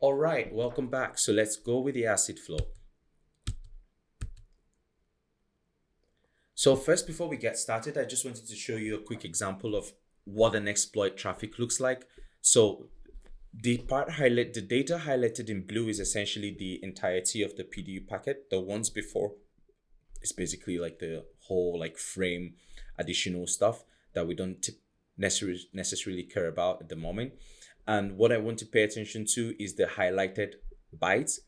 All right, welcome back. So let's go with the ACID flow. So first, before we get started, I just wanted to show you a quick example of what an exploit traffic looks like. So the part highlight, the data highlighted in blue is essentially the entirety of the PDU packet. The ones before is basically like the whole like frame additional stuff that we don't necessarily necessarily care about at the moment. And what I want to pay attention to is the highlighted bytes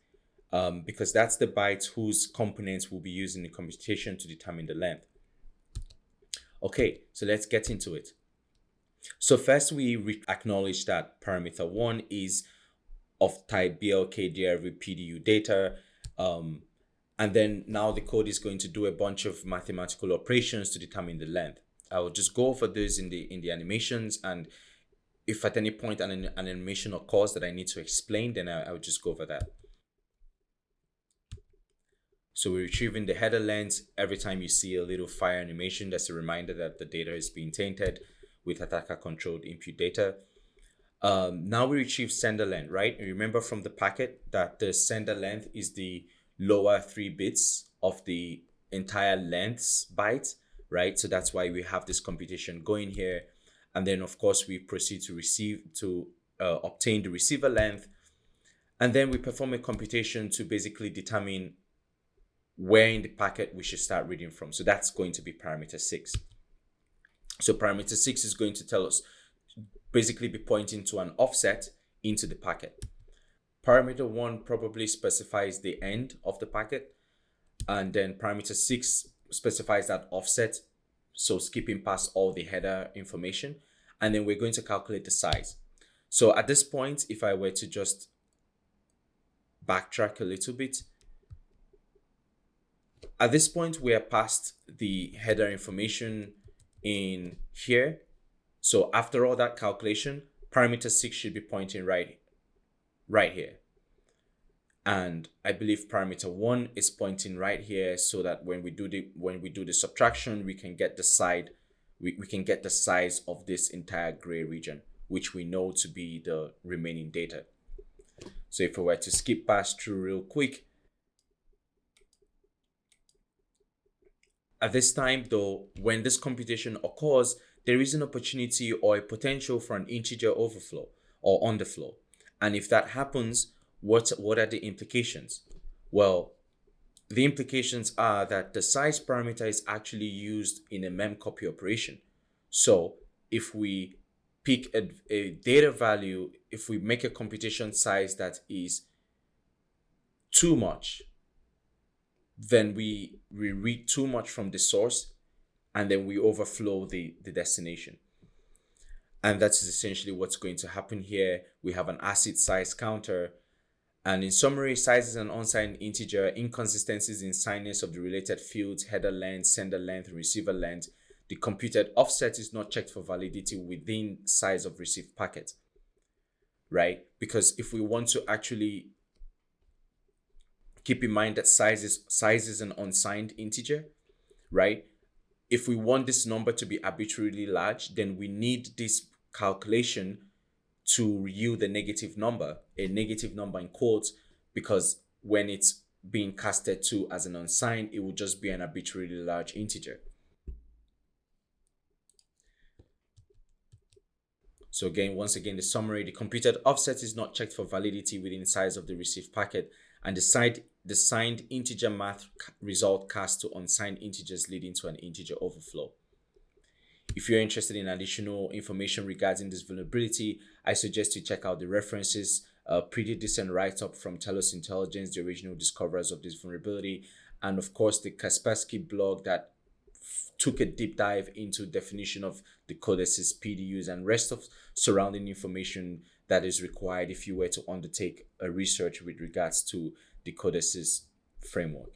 um, because that's the bytes whose components will be used in the computation to determine the length. Okay, so let's get into it. So first we acknowledge that parameter one is of type BLK PDU data. Um, and then now the code is going to do a bunch of mathematical operations to determine the length. I will just go over those in the in the animations and if at any point an, an animation occurs that I need to explain, then I, I would just go over that. So we're retrieving the header length. Every time you see a little fire animation, that's a reminder that the data is being tainted with attacker controlled input data. Um, now we retrieve sender length, right? And remember from the packet that the sender length is the lower three bits of the entire length byte, right? So that's why we have this computation going here. And then of course we proceed to receive, to uh, obtain the receiver length. And then we perform a computation to basically determine where in the packet we should start reading from. So that's going to be parameter six. So parameter six is going to tell us, basically be pointing to an offset into the packet. Parameter one probably specifies the end of the packet. And then parameter six specifies that offset. So skipping past all the header information. And then we're going to calculate the size. So at this point, if I were to just backtrack a little bit, at this point, we are past the header information in here. So after all that calculation, parameter six should be pointing right, right here. And I believe parameter one is pointing right here so that when we do the when we do the subtraction, we can get the side, we, we can get the size of this entire gray region, which we know to be the remaining data. So if we were to skip past through real quick, At this time, though, when this computation occurs, there is an opportunity or a potential for an integer overflow or underflow. And if that happens, what, what are the implications? Well, the implications are that the size parameter is actually used in a memcopy operation. So if we pick a, a data value, if we make a computation size that is too much, then we, we read too much from the source and then we overflow the, the destination. And that's essentially what's going to happen here. We have an ACID size counter. And in summary, sizes is an unsigned integer, inconsistencies in signness of the related fields, header length, sender length, receiver length. The computed offset is not checked for validity within size of received packet, right? Because if we want to actually keep in mind that size is, size is an unsigned integer, right? If we want this number to be arbitrarily large, then we need this calculation to yield a negative number, a negative number in quotes, because when it's being casted to as an unsigned, it will just be an arbitrarily large integer. So again, once again, the summary, the computed offset is not checked for validity within size of the received packet and the signed, the signed integer math result cast to unsigned integers leading to an integer overflow. If you're interested in additional information regarding this vulnerability, I suggest you check out the references, a pretty decent write-up from Telos Intelligence, the original discoverers of this vulnerability, and of course the Kaspersky blog that took a deep dive into definition of the codices, PDUs, and rest of surrounding information that is required if you were to undertake a research with regards to the codices framework.